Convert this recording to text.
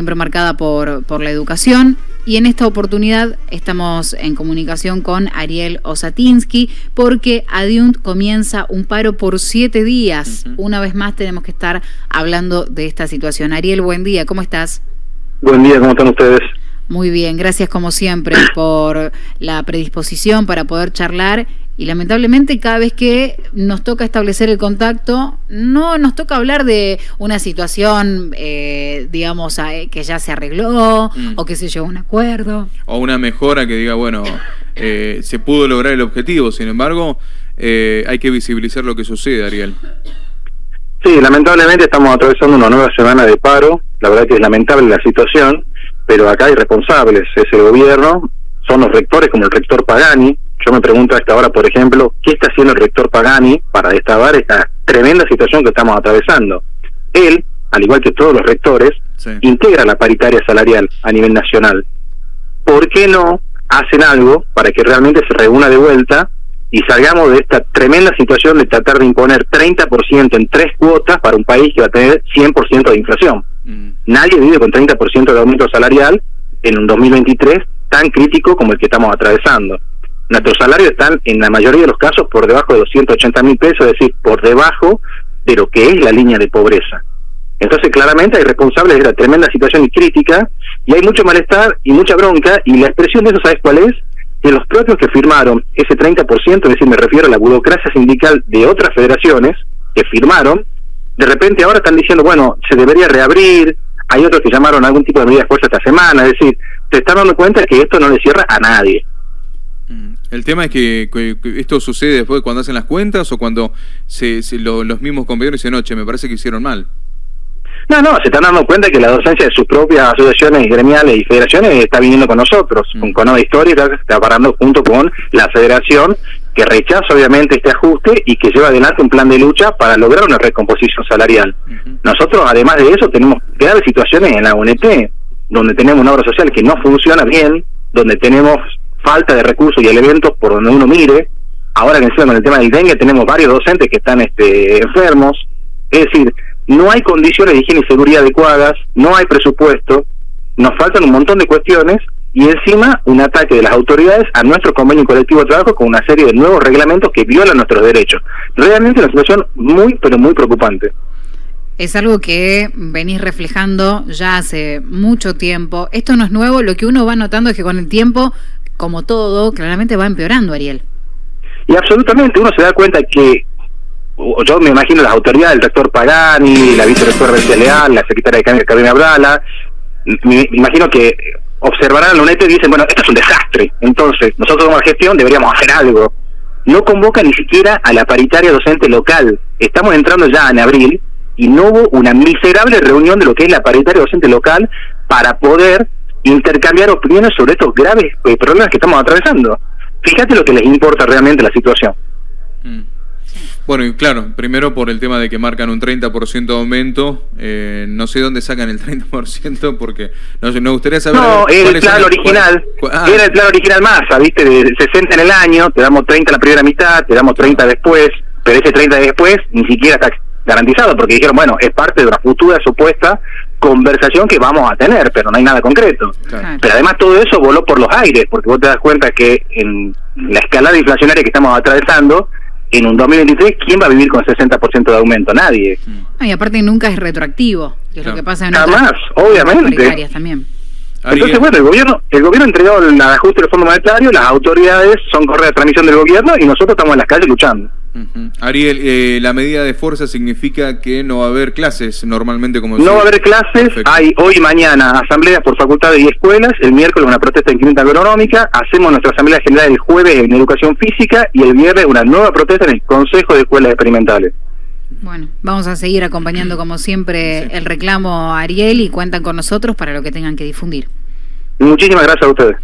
siempre marcada por, por la educación. Y en esta oportunidad estamos en comunicación con Ariel Osatinsky porque Adiunt comienza un paro por siete días. Una vez más tenemos que estar hablando de esta situación. Ariel, buen día, ¿cómo estás? Buen día, ¿cómo están ustedes? Muy bien, gracias como siempre por la predisposición para poder charlar y lamentablemente cada vez que nos toca establecer el contacto, no nos toca hablar de una situación, eh, digamos, que ya se arregló mm. o que se llegó a un acuerdo. O una mejora que diga, bueno, eh, se pudo lograr el objetivo, sin embargo, eh, hay que visibilizar lo que sucede, Ariel. Sí, lamentablemente estamos atravesando una nueva semana de paro, la verdad que es lamentable la situación pero acá hay responsables, es el gobierno, son los rectores como el rector Pagani. Yo me pregunto a esta hora, por ejemplo, ¿qué está haciendo el rector Pagani para destabar esta tremenda situación que estamos atravesando? Él, al igual que todos los rectores, integra la paritaria salarial a nivel nacional. ¿Por qué no hacen algo para que realmente se reúna de vuelta y salgamos de esta tremenda situación de tratar de imponer 30% en tres cuotas para un país que va a tener 100% de inflación? Mm. Nadie vive con 30% de aumento salarial en un 2023 tan crítico como el que estamos atravesando. Nuestros salarios están en la mayoría de los casos por debajo de 280 mil pesos, es decir, por debajo de lo que es la línea de pobreza. Entonces, claramente hay responsables de la tremenda situación y crítica, y hay mucho malestar y mucha bronca, y la expresión de eso, ¿sabes cuál es? Que los propios que firmaron ese 30%, es decir, me refiero a la burocracia sindical de otras federaciones, que firmaron, de repente ahora están diciendo, bueno, se debería reabrir, hay otros que llamaron algún tipo de medida de fuerza esta semana, es decir, te están dando cuenta que esto no le cierra a nadie. Mm. El tema es que, esto sucede después cuando hacen las cuentas o cuando se, los mismos compañeros dicen, noche, me parece que hicieron mal. No, no, se están dando cuenta que la docencia de sus propias asociaciones gremiales y federaciones está viniendo con nosotros, mm. con Conoda Histórica, está parando junto con la federación que rechaza obviamente este ajuste y que lleva adelante un plan de lucha para lograr una recomposición salarial. Nosotros, además de eso, tenemos graves situaciones en la UNT, donde tenemos una obra social que no funciona bien, donde tenemos falta de recursos y elementos por donde uno mire. Ahora que encima con el tema del dengue tenemos varios docentes que están este, enfermos. Es decir, no hay condiciones de higiene y seguridad adecuadas, no hay presupuesto, nos faltan un montón de cuestiones y encima un ataque de las autoridades a nuestro convenio colectivo de trabajo con una serie de nuevos reglamentos que violan nuestros derechos. Realmente una situación muy, pero muy preocupante. Es algo que venís reflejando ya hace mucho tiempo. Esto no es nuevo, lo que uno va notando es que con el tiempo, como todo, claramente va empeorando, Ariel. Y absolutamente, uno se da cuenta que, yo me imagino las autoridades, el rector Pagani, la vicerectora Leal, la secretaria de Carolina Abdala, me imagino que observarán la UNED y dicen, bueno, esto es un desastre, entonces nosotros como gestión deberíamos hacer algo. No convoca ni siquiera a la paritaria docente local. Estamos entrando ya en abril y no hubo una miserable reunión de lo que es la paritaria docente local para poder intercambiar opiniones sobre estos graves eh, problemas que estamos atravesando. Fíjate lo que les importa realmente la situación. Mm. Bueno, y claro, primero por el tema de que marcan un 30% de aumento, eh, no sé dónde sacan el 30% porque no sé, nos gustaría saber... No, era el plan original, ah. era el plan original masa, viste, de 60 en el año, te damos 30 en la primera mitad, te damos 30 después, pero ese 30 después ni siquiera está garantizado porque dijeron, bueno, es parte de una futura supuesta conversación que vamos a tener, pero no hay nada concreto. Pero además todo eso voló por los aires, porque vos te das cuenta que en la escalada inflacionaria que estamos atravesando, en un 2023, ¿quién va a vivir con 60% de aumento? Nadie. y aparte nunca es retroactivo, que es lo que pasa en Jamás, obviamente. también. Entonces, bueno, el gobierno el gobierno entregó el ajuste del Fondo Monetario, las autoridades son correa de transmisión del gobierno y nosotros estamos en las calles luchando. Ariel, eh, la medida de fuerza significa que no va a haber clases normalmente como... No va a haber clases, hay hoy y mañana asambleas por facultades y escuelas, el miércoles una protesta en clínica agronómica, hacemos nuestra asamblea general el jueves en educación física y el viernes una nueva protesta en el Consejo de Escuelas Experimentales. Bueno, vamos a seguir acompañando como siempre el reclamo Ariel y cuentan con nosotros para lo que tengan que difundir. Muchísimas gracias a ustedes.